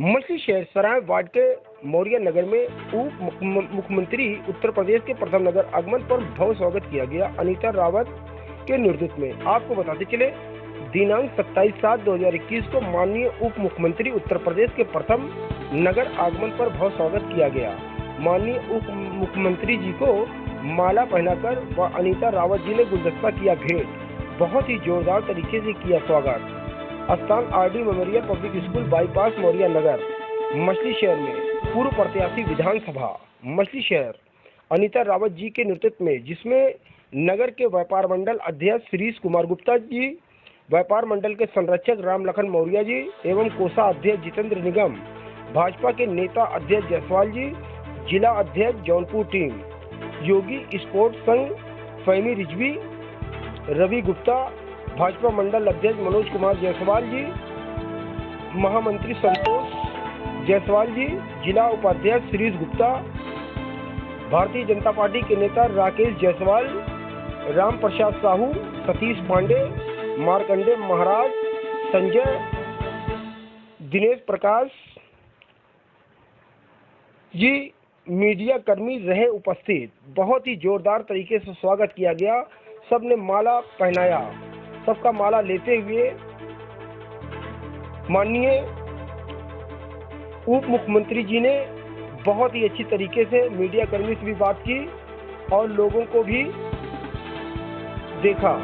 मछली शहर सराय वार्ड के मौर्य नगर में उप मुख्यमंत्री उत्तर प्रदेश के प्रथम नगर आगमन पर भव्य स्वागत किया गया अनीता रावत के नेतृत्व में। आपको बताते चले, दिनांक 27 सात 2021 को माननीय उप मुख्यमंत्री उत्तर प्रदेश के प्रथम नगर आगमन पर भव्य स्वागत किया गया। माननीय उप मुख्यमंत्री जी को माला पहनाकर व अनीता रावत जी ने गुलदस्ता किया भेंट। बहुत ही जोरदार तरीके से किया स्वागत। स्थान R D memorial public school bypass Mauriya Nagar, मछली शहर में, पूर्व प्रत्याशी विधानसभा, मछली शहर। अनिता रावत जी के नेतृत्व में, जिसमें नगर के व्यापार मंडल अध्यक्ष श्रीश कुमार गुप्ता जी, व्यापार मंडल के संरक्षक राम लखन मौर्य जी, एवं कोषा अध्यक्ष जितेंद्र निगम, भाजपा के नेता अध्यक्ष जायसवाल जी, जिला अध्यक्ष जौनपुर टीम, योगी स्पोर्ट्स संघ, फैमी रिजवी, रवि गुप्ता भाजपा मंडल अध्यक्ष मनोज कुमार जायसवाल जी, महामंत्री संतोष जायसवाल जी, जिला उपाध्यक्ष श्रीष गुप्ता, भारतीय जनता पार्टी के नेता राकेश जायसवाल, राम प्रसाद साहू, सतीश पांडे, मारकंडे महाराज, संजय, दिनेश प्रकाश जी, मीडिया कर्मी रहे उपस्थित। बहुत ही जोरदार तरीके से स्वागत किया गया। सबने माला पहनाया। सबका माला लेते हुए माननीय उप मुख्यमंत्री जी ने बहुत ही अच्छी तरीके से मीडिया कर्मी से भी बात की और लोगों को भी देखा।